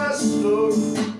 pastor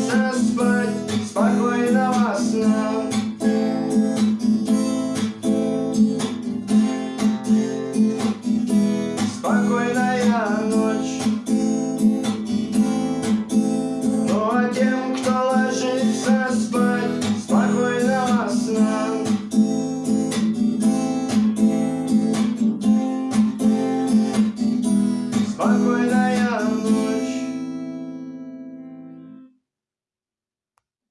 хочется спать спокойного сна. Спокойная ночь. Ну а тем, кто ложится спать спокойного сна. Спокойно.